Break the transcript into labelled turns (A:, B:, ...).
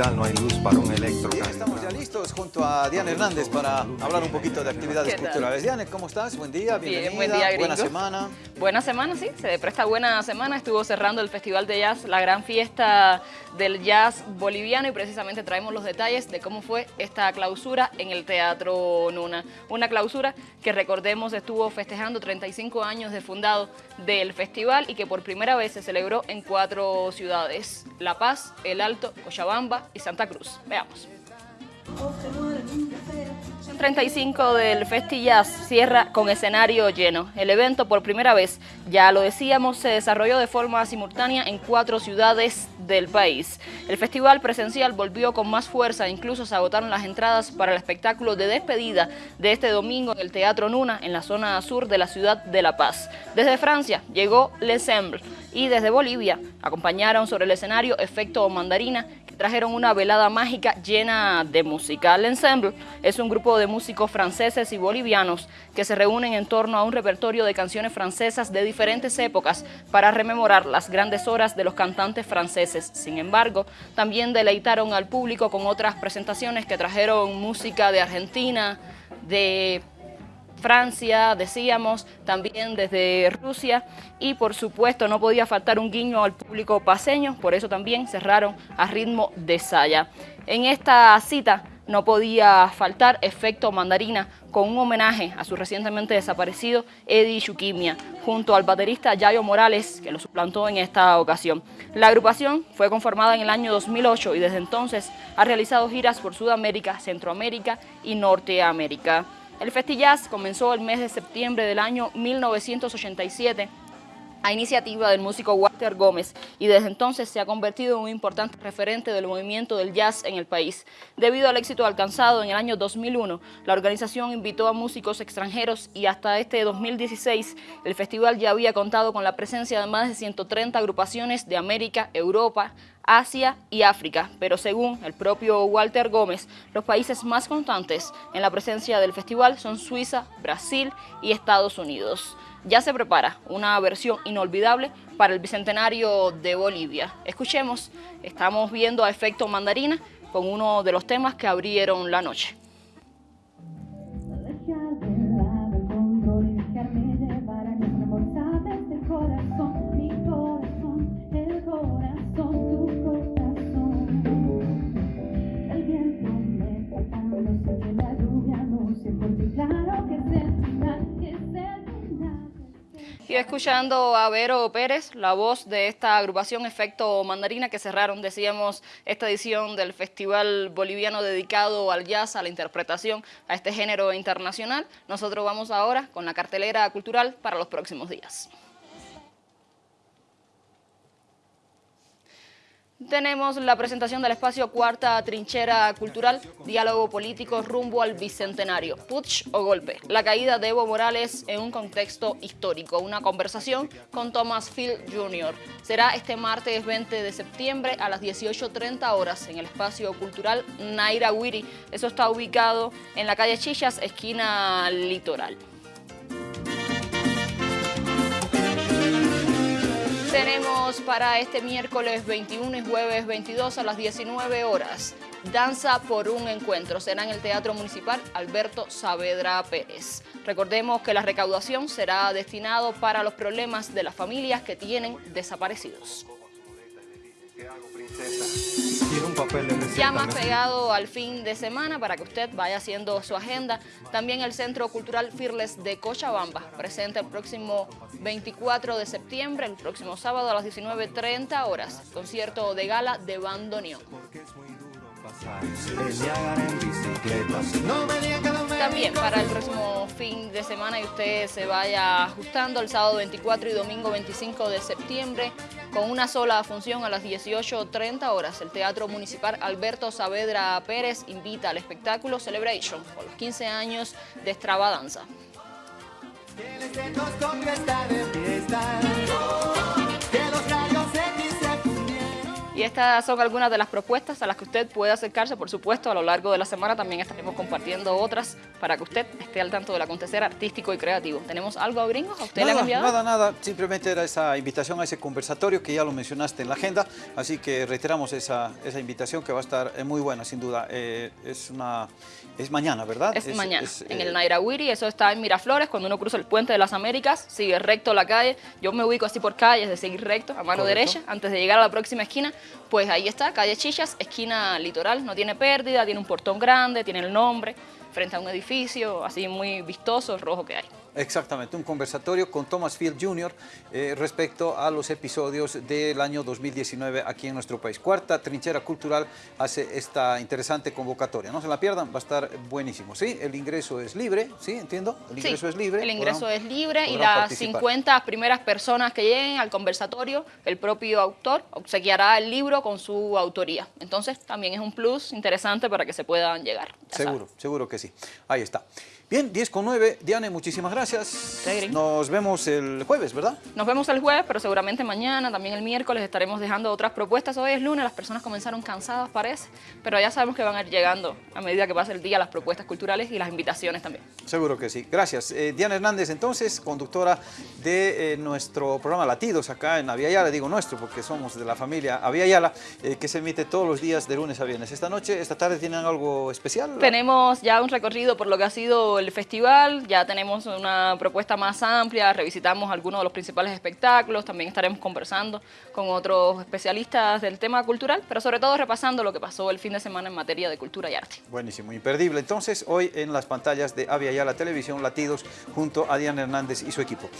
A: capital no hay luz para un electro.
B: Bien, estamos ya listos junto a Diana Hernández para hablar un poquito de actividades culturales. Diana, ¿cómo estás? Buen día, bienvenida.
C: Bien, buen día,
B: Buena semana.
C: Buena semana, sí, se presta buena semana. Estuvo cerrando el Festival de Jazz, la gran fiesta del jazz boliviano y precisamente traemos los detalles de cómo fue esta clausura en el Teatro Nuna. Una clausura que recordemos estuvo festejando 35 años de fundado del festival y que por primera vez se celebró en cuatro ciudades, La Paz, El Alto, Cochabamba y Santa Cruz. Veamos. 35 del Festi Jazz cierra con escenario lleno. El evento por primera vez, ya lo decíamos, se desarrolló de forma simultánea en cuatro ciudades del país. El festival presencial volvió con más fuerza, incluso se agotaron las entradas para el espectáculo de despedida de este domingo en el Teatro Nuna, en la zona sur de la ciudad de La Paz. Desde Francia llegó L'Ensemble y desde Bolivia acompañaron sobre el escenario Efecto Mandarina, trajeron una velada mágica llena de música. El Ensemble es un grupo de músicos franceses y bolivianos que se reúnen en torno a un repertorio de canciones francesas de diferentes épocas para rememorar las grandes horas de los cantantes franceses. Sin embargo, también deleitaron al público con otras presentaciones que trajeron música de Argentina, de Francia, decíamos, también desde Rusia y por supuesto no podía faltar un guiño al público paseño, por eso también cerraron a ritmo de saya. En esta cita no podía faltar Efecto Mandarina con un homenaje a su recientemente desaparecido Eddie Shukimia, junto al baterista Yayo Morales, que lo suplantó en esta ocasión. La agrupación fue conformada en el año 2008 y desde entonces ha realizado giras por Sudamérica, Centroamérica y Norteamérica. El Festillaz comenzó el mes de septiembre del año 1987 a iniciativa del músico Walter Gómez y desde entonces se ha convertido en un importante referente del movimiento del jazz en el país. Debido al éxito alcanzado en el año 2001, la organización invitó a músicos extranjeros y hasta este 2016 el festival ya había contado con la presencia de más de 130 agrupaciones de América, Europa, Asia y África, pero según el propio Walter Gómez, los países más constantes en la presencia del festival son Suiza, Brasil y Estados Unidos. Ya se prepara una versión inolvidable para el Bicentenario de Bolivia. Escuchemos, estamos viendo a Efecto Mandarina con uno de los temas que abrieron la noche. Y escuchando a Vero Pérez, la voz de esta agrupación Efecto Mandarina que cerraron, decíamos, esta edición del Festival Boliviano dedicado al jazz, a la interpretación, a este género internacional. Nosotros vamos ahora con la cartelera cultural para los próximos días. Tenemos la presentación del espacio Cuarta Trinchera Cultural, diálogo político rumbo al Bicentenario, putsch o golpe, la caída de Evo Morales en un contexto histórico, una conversación con Thomas Field Jr. Será este martes 20 de septiembre a las 18.30 horas en el espacio cultural Naira Wiri. Eso está ubicado en la calle Chillas, esquina Litoral. Tenemos para este miércoles 21 y jueves 22 a las 19 horas Danza por un Encuentro. Será en el Teatro Municipal Alberto Saavedra Pérez. Recordemos que la recaudación será destinado para los problemas de las familias que tienen desaparecidos. Ya más pegado al fin de semana para que usted vaya haciendo su agenda. También el Centro Cultural Firles de Cochabamba presenta el próximo 24 de septiembre, el próximo sábado a las 19.30 horas, concierto de gala de bandoneón. También para el próximo fin de semana y usted se vaya ajustando el sábado 24 y domingo 25 de septiembre con una sola función a las 18.30 horas. El Teatro Municipal Alberto Saavedra Pérez invita al espectáculo Celebration por los 15 años de extravaganza. Y estas son algunas de las propuestas a las que usted puede acercarse, por supuesto, a lo largo de la semana también estaremos compartiendo otras para que usted esté al tanto del acontecer artístico y creativo. ¿Tenemos algo, gringos? ¿A usted
B: nada,
C: le ha cambiado?
B: Nada, nada, simplemente era esa invitación a ese conversatorio que ya lo mencionaste en la agenda, así que reiteramos esa, esa invitación que va a estar eh, muy buena, sin duda. Eh, es una es mañana, ¿verdad?
C: Es, mañana, en el
B: eh,
C: Nairawiri, eso está en Miraflores, cuando uno cruza el puente de las Américas, sigue recto la calle, yo me ubico así por calles de seguir recto, a mano derecha, antes de llegar a la próxima esquina, pues ahí está, calle Chichas, esquina litoral, no tiene pérdida, tiene un portón grande, tiene el nombre, frente a un edificio así muy vistoso, rojo que hay.
B: Exactamente, un conversatorio con Thomas Field Jr. Eh, respecto a los episodios del año 2019 aquí en nuestro país. Cuarta Trinchera Cultural hace esta interesante convocatoria. No se la pierdan, va a estar buenísimo. ¿sí? El ingreso es libre, ¿sí? Entiendo. El ingreso es libre.
C: el ingreso es libre y las 50 primeras personas que lleguen al conversatorio, el propio autor obsequiará el libro con su autoría. Entonces también es un plus interesante para que se puedan llegar.
B: Seguro, seguro que sí. Ahí está. Bien, 10 con 9. Diane, muchísimas gracias. Nos vemos el jueves, ¿verdad?
C: Nos vemos el jueves, pero seguramente mañana, también el miércoles, estaremos dejando otras propuestas. Hoy es lunes, las personas comenzaron cansadas, parece, pero ya sabemos que van a ir llegando a medida que pase el día las propuestas culturales y las invitaciones también.
B: Seguro que sí. Gracias. Eh, Diana Hernández, entonces, conductora de eh, nuestro programa Latidos acá en Aviala, digo nuestro porque somos de la familia Aviala, eh, que se emite todos los días de lunes a viernes. Esta noche, esta tarde, ¿tienen algo especial?
C: Tenemos ya un recorrido por lo que ha sido el festival, ya tenemos una propuesta más amplia, revisitamos algunos de los principales espectáculos, también estaremos conversando con otros especialistas del tema cultural, pero sobre todo repasando lo que pasó el fin de semana en materia de cultura y arte.
B: Buenísimo, imperdible. Entonces, hoy en las pantallas de Avia la Televisión Latidos, junto a Diana Hernández y su equipo.